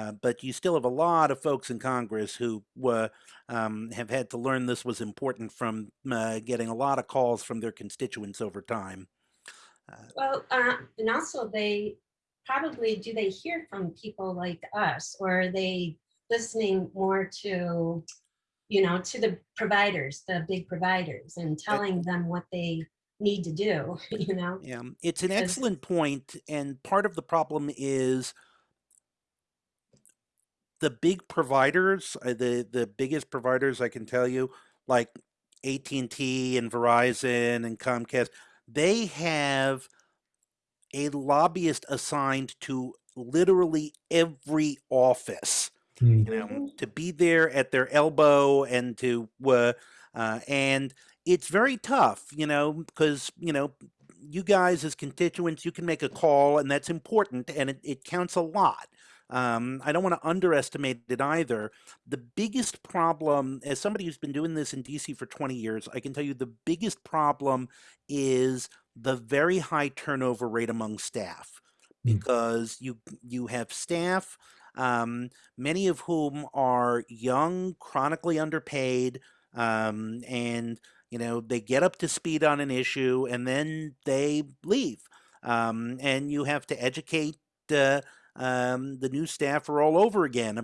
Uh, but you still have a lot of folks in Congress who uh, um, have had to learn this was important from uh, getting a lot of calls from their constituents over time. Well, uh, and also they probably, do they hear from people like us or are they listening more to, you know, to the providers, the big providers and telling them what they need to do, you know? Yeah, it's an excellent point, and part of the problem is the big providers, uh, the the biggest providers I can tell you, like AT&T and Verizon and Comcast, they have a lobbyist assigned to literally every office Mm. you know, Mhm. to be there at their elbow and to, uh, uh, and it's very tough, you know, because, you know, you guys as constituents, you can make a call and that's important and it, it counts a lot. Um, I don't want to underestimate it either. The biggest problem, as somebody who's been doing this in DC for 20 years, I can tell you the biggest problem is the very high turnover rate among staff Mm. because you you have staff um, many of whom are young, chronically underpaid, um, and you know they get up to speed on an issue and then they leave, um, and you have to educate uh, um, the new staff are all over again